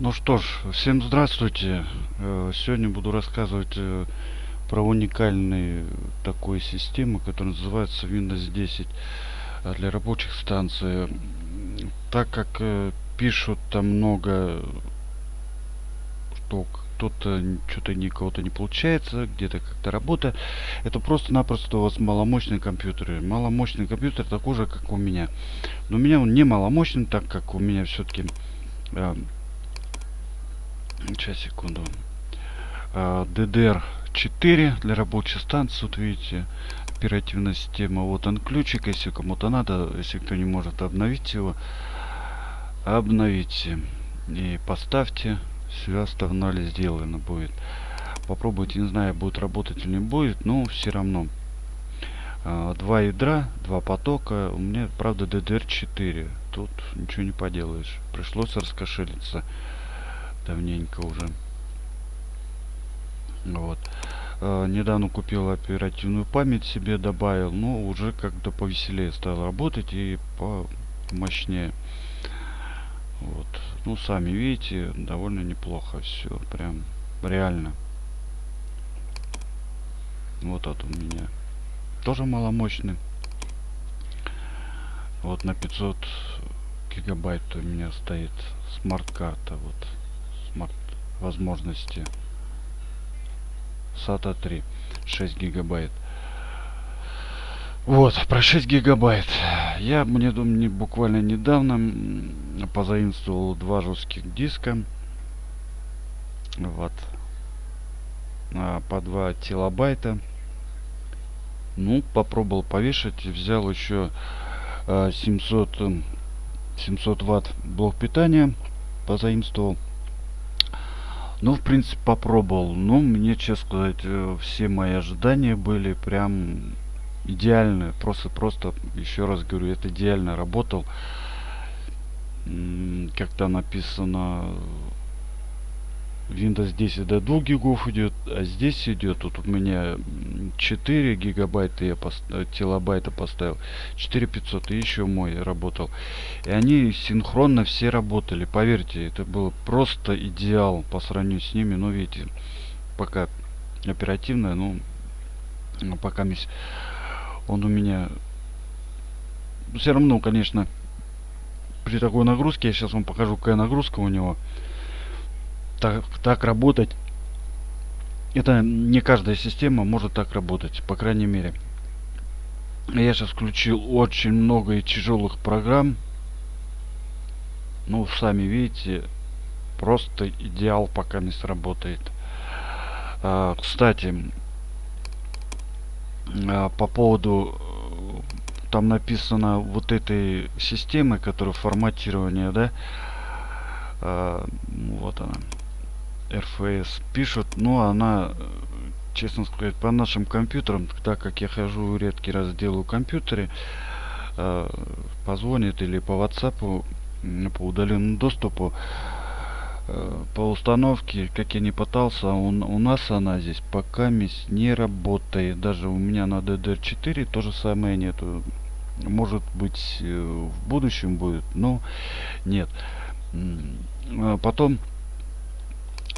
Ну что ж, всем здравствуйте. Э, сегодня буду рассказывать э, про уникальную такую систему, которая называется Windows 10 э, для рабочих станций. Так как пишут там много, что кто-то что-то ни кого-то не получается, где-то как-то работа. Это просто-напросто у вас маломощный компьютер. Маломощный компьютер такой же, как у меня. Но у меня он не маломощный, так как у меня все-таки Сейчас, секунду. DDR4 а, для рабочей станции. Вот видите, оперативная система. Вот он ключик, если кому-то надо, если кто не может обновить его, обновите. И поставьте. Все остальное сделано будет. Попробуйте, не знаю, будет работать или не будет, но все равно. А, два ядра, два потока. У меня, правда, DDR4. Тут ничего не поделаешь. Пришлось раскошелиться давненько уже. Вот. Э, недавно купил оперативную память себе добавил, но уже как-то повеселее стал работать и помощнее. Вот. Ну, сами видите, довольно неплохо все. Прям реально. Вот это у меня. Тоже маломощный. Вот на 500 гигабайт у меня стоит смарт-карта. Вот смарт возможности. SATA 3 6 гигабайт. Вот про 6 гигабайт. Я мне думаю буквально недавно позаимствовал два жестких диска. Вот. А, по 2 телобайта ну попробовал повешать. Взял еще 700 700 ватт блок питания позаимствовал ну, в принципе, попробовал. Но мне, честно сказать, э, все мои ожидания были прям идеальные. Просто, просто, еще раз говорю, это идеально работал. Как-то написано Windows 10 до 2 гигов идет, а здесь идет, вот у меня 4 гигабайта я пост... Э, телобайта поставил, 4500 и еще мой работал. И они синхронно все работали, поверьте, это было просто идеал по сравнению с ними, но видите, пока оперативно, ну, пока он у меня все равно, конечно, при такой нагрузке, я сейчас вам покажу, какая нагрузка у него, так, так работать. Это не каждая система может так работать, по крайней мере. Я сейчас включил очень много и тяжелых программ. Ну, сами видите, просто идеал пока не сработает. А, кстати, а, по поводу там написано вот этой системы, которая форматирование, да, а, вот она. РФС пишут, но она, честно сказать, по нашим компьютерам, так как я хожу редкий раз делаю компьютере, э, позвонит или по WhatsApp по удаленному доступу э, по установке, как я не пытался, он, у нас она здесь пока не работает. Даже у меня на DDR4 то же самое нету. Может быть э, в будущем будет, но нет. Потом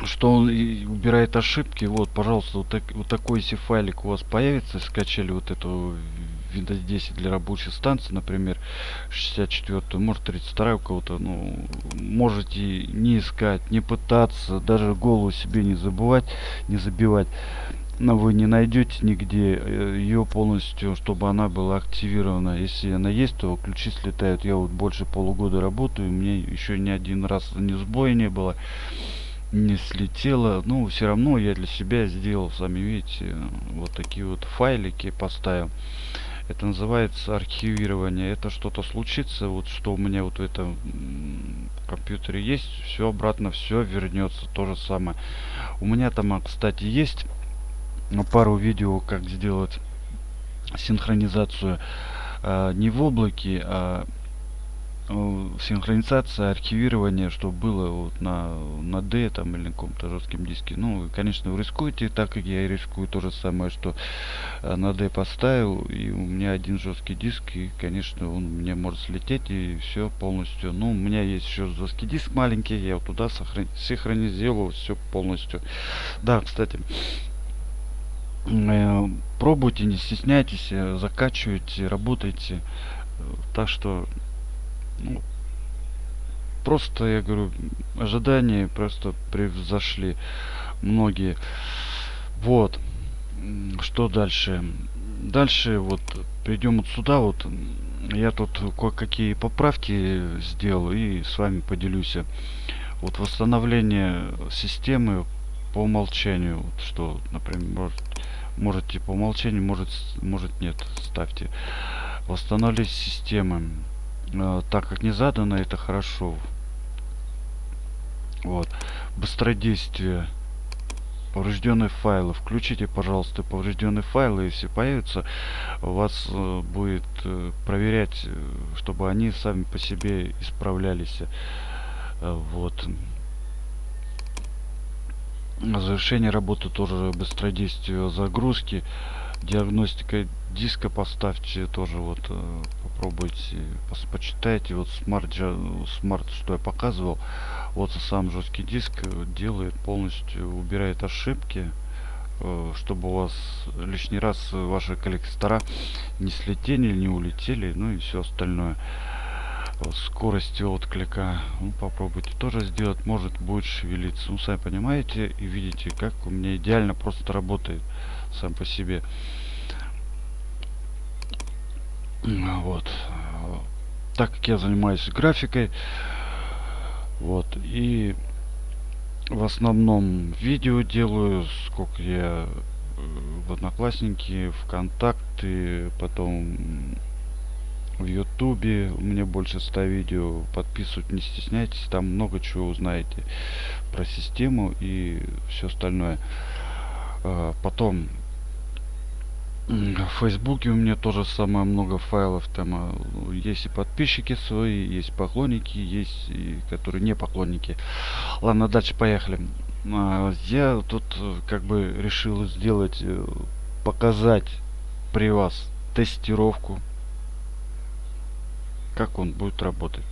что он убирает ошибки. Вот, пожалуйста, вот, так, вот такой если файлик у вас появится, скачали вот эту Windows 10 для рабочей станции, например, 64, может 32 у кого-то, ну, можете не искать, не пытаться, даже голову себе не забывать, не забивать. Но вы не найдете нигде э, ее полностью, чтобы она была активирована. Если она есть, то ключи слетают. Я вот больше полугода работаю, мне еще ни один раз ни сбоя не было не слетело. Ну, все равно я для себя сделал, сами видите, вот такие вот файлики поставил. Это называется архивирование. Это что-то случится, вот что у меня вот в этом компьютере есть, все обратно, все вернется. То же самое. У меня там, кстати, есть пару видео, как сделать синхронизацию э, не в облаке, а синхронизация, архивирование, что было вот на, на D там или на каком-то жестком диске. Ну, конечно, вы рискуете, так как я и рискую то же самое, что э, на D поставил, и у меня один жесткий диск, и, конечно, он мне может слететь, и все полностью. Ну, у меня есть еще жесткий диск маленький, я вот туда синхронизировал все полностью. Да, кстати, э, пробуйте, не стесняйтесь, э, закачивайте, работайте. Так что ну, просто, я говорю, ожидания просто превзошли многие. Вот. Что дальше? Дальше вот перейдем вот сюда вот. Я тут кое-какие поправки сделал и с вами поделюсь. Вот восстановление системы по умолчанию. Вот что, например, может, можете по умолчанию, может, может нет, ставьте. Восстановить системы. Э, так как не задано, это хорошо. Вот. Быстродействие. Поврежденные файлы. Включите, пожалуйста, поврежденные файлы. Если появятся, у вас э, будет э, проверять, э, чтобы они сами по себе исправлялись. Э, вот. Завершение работы тоже быстродействие загрузки. Диагностика диска поставьте тоже вот э, попробуйте почитайте. Вот SMART SMART что я показывал. Вот сам жесткий диск э, делает полностью убирает ошибки э, чтобы у вас лишний раз ваши коллектора не слетели не улетели ну и все остальное скорости отклика. Ну, попробуйте. Тоже сделать может будет шевелиться. Ну сами понимаете и видите как у меня идеально просто работает сам по себе. Вот. Так как я занимаюсь графикой вот и в основном видео делаю сколько я э, в одноклассники вконтакте потом в ютубе у меня больше 100 видео подписывать не стесняйтесь там много чего узнаете про систему и все остальное а, потом в Фейсбуке у меня тоже самое много файлов. Там а, есть и подписчики свои, есть поклонники, есть и которые не поклонники. Ладно, дальше поехали. А, я тут э, как бы решил сделать, э, показать при вас тестировку, как он будет работать.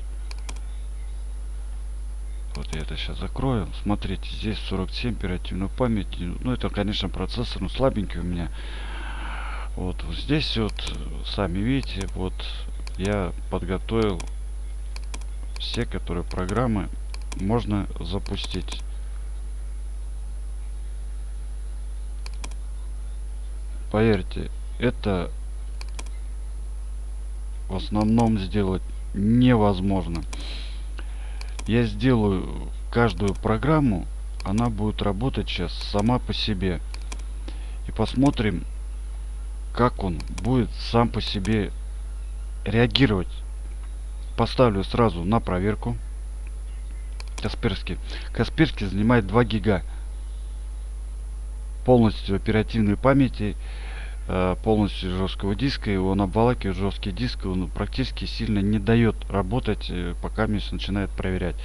Вот я это сейчас закрою. Смотрите, здесь 47 оперативной памяти. Ну, это, конечно, процессор, но слабенький у меня. Вот, вот здесь вот, сами видите, вот я подготовил все, которые программы можно запустить. Поверьте, это в основном сделать невозможно. Я сделаю каждую программу, она будет работать сейчас сама по себе. И посмотрим, как он будет сам по себе реагировать. Поставлю сразу на проверку. Касперский. Касперский занимает 2 гига. Полностью оперативной памяти, полностью жесткого диска. И он обволакивает жесткий диск. Он практически сильно не дает работать, э, пока Мисс начинает проверять.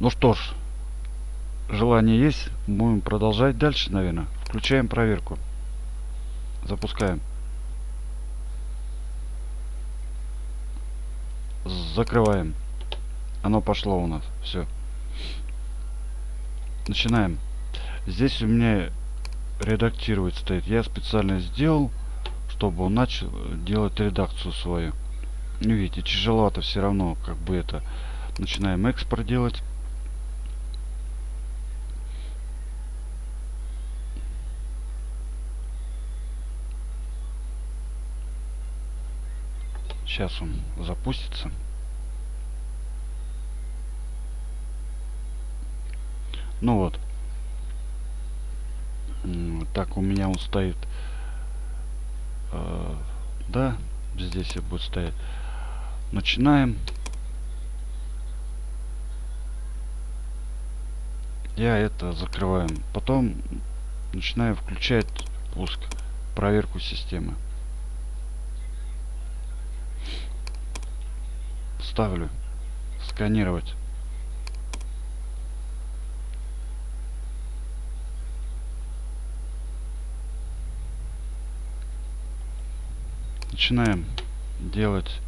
Ну что ж, желание есть. Будем продолжать дальше, наверное. Включаем проверку. Запускаем. Закрываем. Оно пошло у нас. Все. Начинаем. Здесь у меня редактировать стоит. Я специально сделал, чтобы он начал делать редакцию свою. Ну, видите, тяжеловато все равно, как бы это. Начинаем экспорт делать. Сейчас он запустится. Ну вот. Так, у меня он стоит. Э, да, здесь и будет стоять. Начинаем. Я это закрываем. Потом начинаю включать пуск, проверку системы. ставлю. Сканировать. Начинаем делать.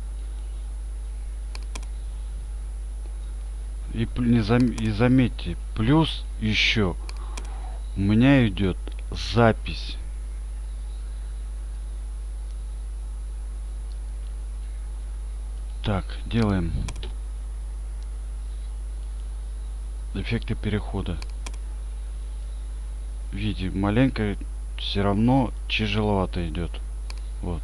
И, не зам, и заметьте, плюс еще у меня идет запись. Так, делаем эффекты перехода. Видите, маленько все равно тяжеловато идет. Вот.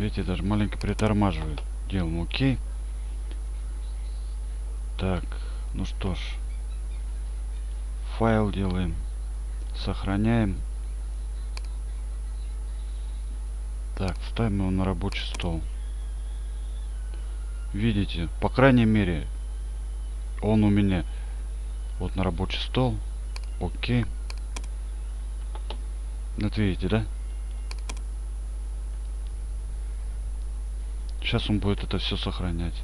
Видите, даже маленько притормаживает. Делаем окей. Так, ну что ж. Файл делаем. Сохраняем. Так, ставим его на рабочий стол. Видите, по крайней мере, он у меня вот на рабочий стол. Окей. Вот видите, да? Сейчас он будет это все сохранять.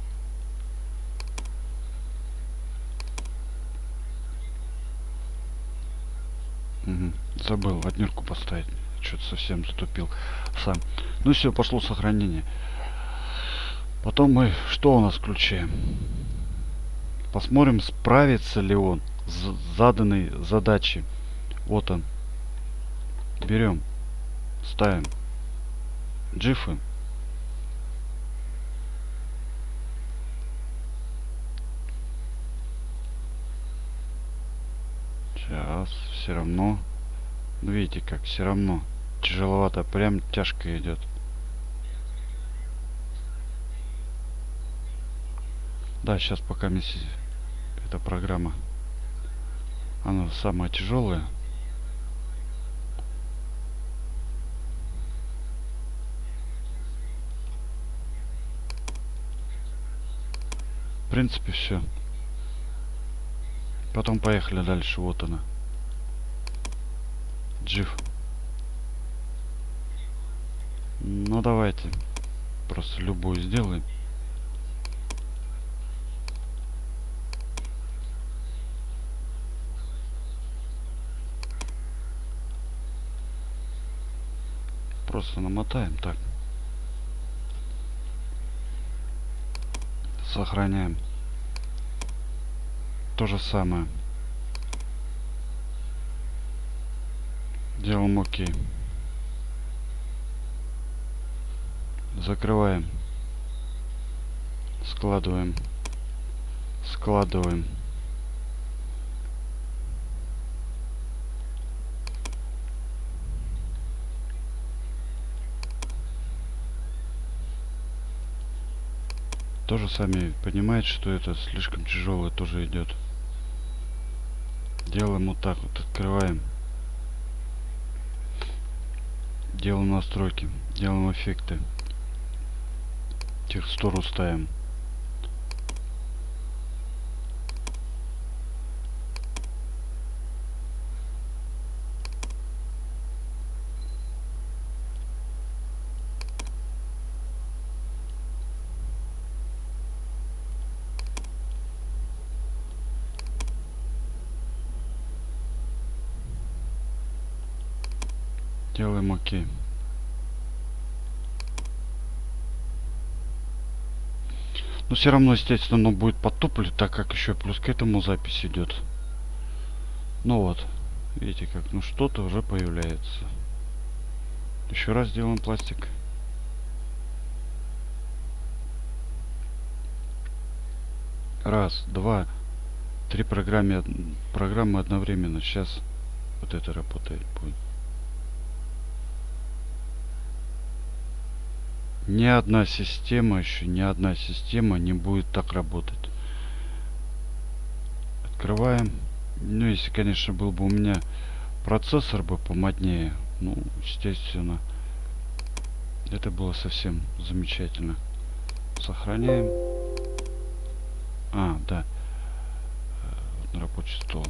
Забыл отмерку поставить. Что-то совсем затупил сам. Ну все, пошло сохранение. Потом мы что у нас включаем? Посмотрим, справится ли он с заданной задачей. Вот он. Берем, ставим джифы. Сейчас, все равно. Ну, видите, как все равно тяжеловато, прям тяжко идет. Да, сейчас пока миссия, эта программа, она самая тяжелая. В принципе, все. Потом поехали дальше. Вот она. Джив. Ну давайте. Просто любую сделаем. Просто намотаем так. Сохраняем то же самое. Делаем ОК. Закрываем. Складываем. Складываем. тоже сами понимаете, что это слишком тяжелое тоже идет. Делаем вот так вот, открываем. Делаем настройки, делаем эффекты. Текстуру ставим. Делаем ОК. Но все равно, естественно, оно будет потоплю, так как еще плюс к этому запись идет. Ну вот, видите как, ну что-то уже появляется. Еще раз делаем пластик. Раз, два, три программы, программы одновременно. Сейчас вот это работает будет. Ни одна система еще ни одна система не будет так работать. Открываем. Ну если конечно был бы у меня процессор бы помоднее ну естественно это было совсем замечательно. Сохраняем. А да. Вот на рабочий стол.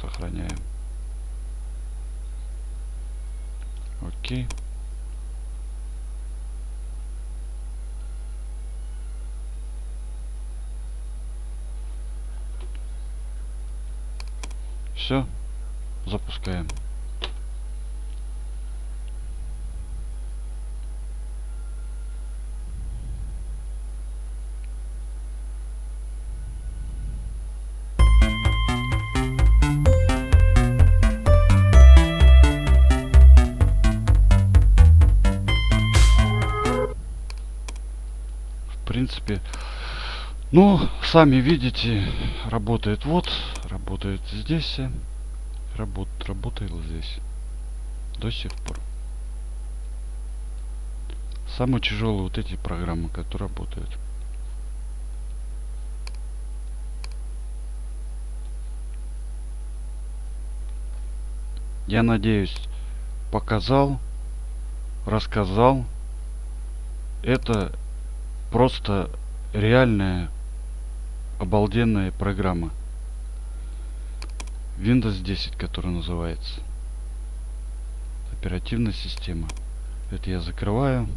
Сохраняем. Окей. Все. Запускаем. В принципе, ну, сами видите, работает вот, работает здесь, работ, работает здесь до сих пор. Самые тяжелые вот эти программы, которые работают. Я надеюсь, показал, рассказал. Это просто реальная обалденная программа. Windows 10, которая называется. Оперативная система. Это я закрываю.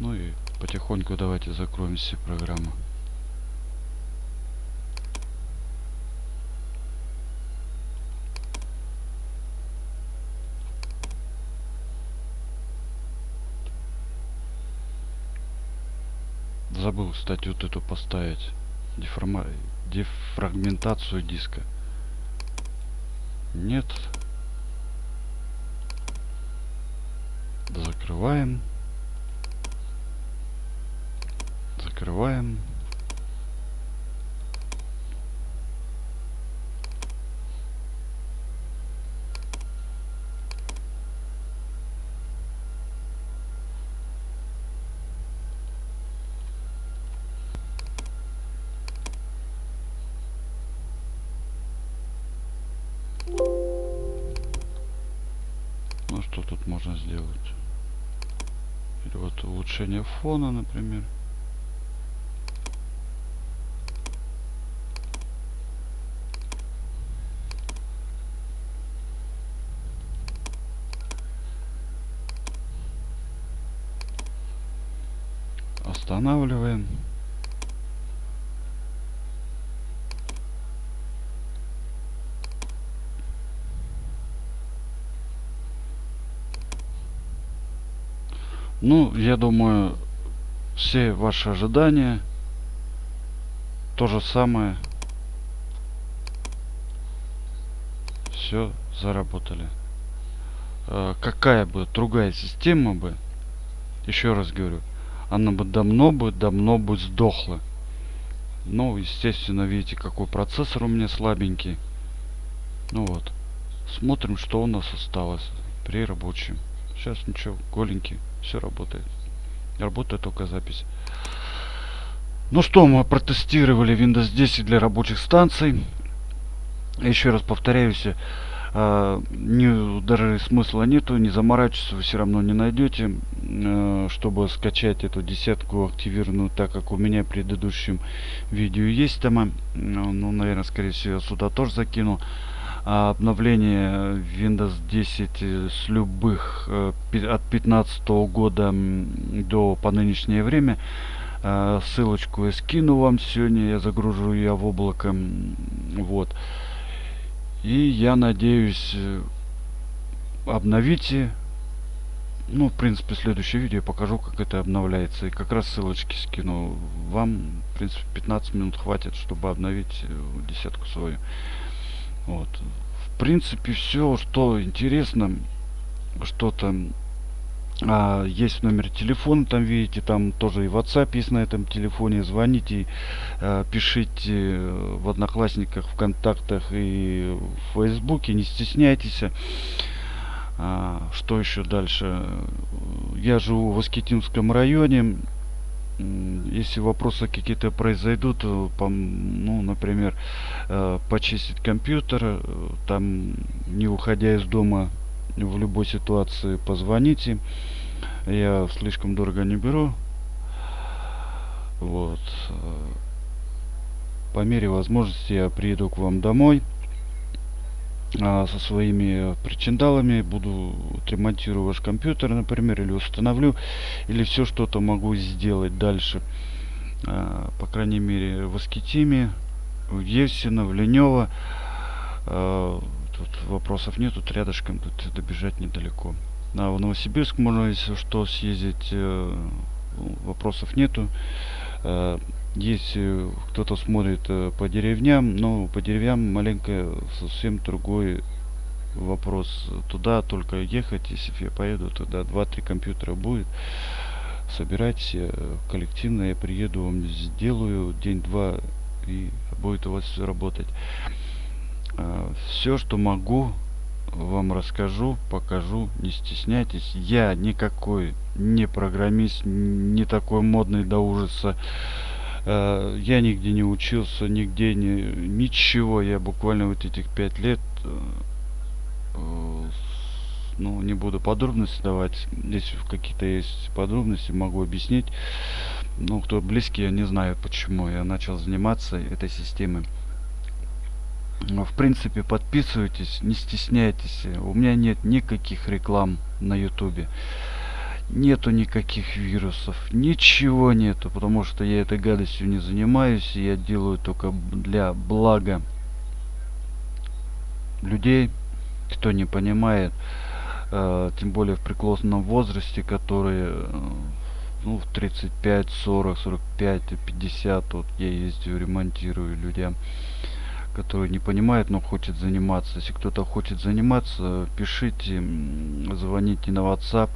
Ну и потихоньку давайте закроем все программы. Забыл, кстати, вот эту поставить. Деформа... Дефрагментацию диска. Нет. Закрываем. Закрываем. Фона, например. Останавливаем. Ну, я думаю, все ваши ожидания то же самое. Все заработали. Э, какая бы другая система бы, еще раз говорю, она бы давно бы, давно бы сдохла. Ну, естественно, видите, какой процессор у меня слабенький. Ну вот. Смотрим, что у нас осталось при рабочем. Сейчас ничего, голенький. Все работает. Работает только запись. Ну что, мы протестировали Windows 10 для рабочих станций. Еще раз повторяюсь, э, не, даже смысла нету, не заморачиваться вы все равно не найдете, э, чтобы скачать эту десятку активированную, так как у меня в предыдущем видео есть там, ну, наверное, скорее всего, сюда тоже закину. Обновление Windows 10 э, с любых э, от 15 года до по нынешнее время. Э, ссылочку я скину вам сегодня я загружу ее в облако вот. И я надеюсь обновите. Ну в принципе следующее видео я покажу как это обновляется. И как раз ссылочки скину вам. В принципе 15 минут хватит чтобы обновить десятку свою вот. В принципе, все, что интересно, что-то а, есть номер телефона, там видите, там тоже и WhatsApp есть на этом телефоне. Звоните, а, пишите в Одноклассниках, ВКонтактах и в Фейсбуке, не стесняйтесь. А, что еще дальше? Я живу в Аскетинском районе если вопросы какие-то произойдут, э, по, ну, например, э, почистить компьютер, э, там, не уходя из дома, в любой ситуации позвоните. Я слишком дорого не беру. Вот. По мере возможности я приеду к вам домой. А, со своими причиндалами, буду ремонтирую ваш компьютер, например, или установлю, или все что-то могу сделать дальше. А, по крайней мере, в Искитиме, в Евсино, в Линёво. А, тут вопросов нет, тут рядышком, тут добежать недалеко. А в Новосибирск можно, если что, съездить, э, вопросов нету. Э, если кто-то смотрит э, по деревням, но по деревням маленько совсем другой вопрос. Туда только ехать, если я поеду, тогда 2-3 компьютера будет. Собирайте коллективно, я приеду, вам сделаю день-два и будет у вас все работать. Все, что могу, вам расскажу, покажу, не стесняйтесь. Я никакой не программист, не такой модный до ужаса. Э, я нигде не учился, нигде не, ничего. Я буквально вот этих пять лет, э, ну, не буду подробности давать. Если какие-то есть подробности, могу объяснить. Ну, кто близкий, я не знаю, почему я начал заниматься этой системой. В принципе, подписывайтесь, не стесняйтесь. У меня нет никаких реклам на ютубе. Нету никаких вирусов. Ничего нету, потому что я этой гадостью не занимаюсь. Я делаю только для блага людей, кто не понимает. Э, тем более в преклонном возрасте, которые э, ну, в 35, 40, 45, 50, вот я ездию, ремонтирую людям который не понимает, но хочет заниматься. Если кто-то хочет заниматься, пишите, звоните на WhatsApp,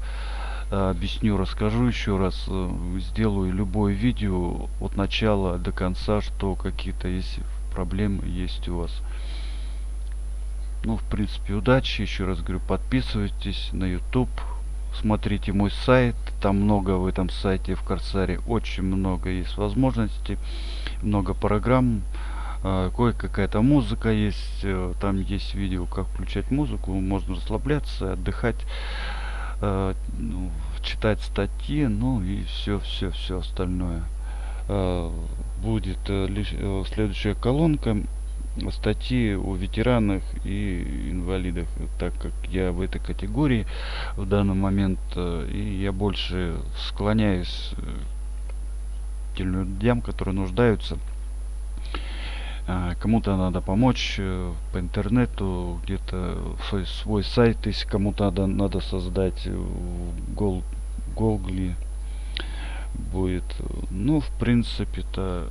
объясню, расскажу еще раз, э, сделаю любое видео от начала до конца, что какие-то есть проблемы есть у вас. Ну, в принципе, удачи. Еще раз говорю, подписывайтесь на YouTube. Смотрите мой сайт. Там много в этом сайте, в Корсаре. Очень много есть возможностей. Много программ. А, кое-какая-то музыка есть, э, там есть видео, как включать музыку, можно расслабляться, отдыхать, э, ну, читать статьи, ну и все, все, все остальное. Э, будет лишь следующая колонка статьи о ветеранах и инвалидах, так как я в этой категории в данный момент, и я больше склоняюсь к тем людям, которые нуждаются кому-то надо помочь э, по интернету, где-то свой, свой сайт, если кому-то надо, надо создать в Гол, Гогли будет. Ну, в принципе-то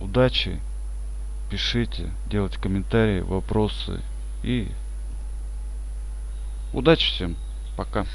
удачи, пишите, делайте комментарии, вопросы и удачи всем, пока.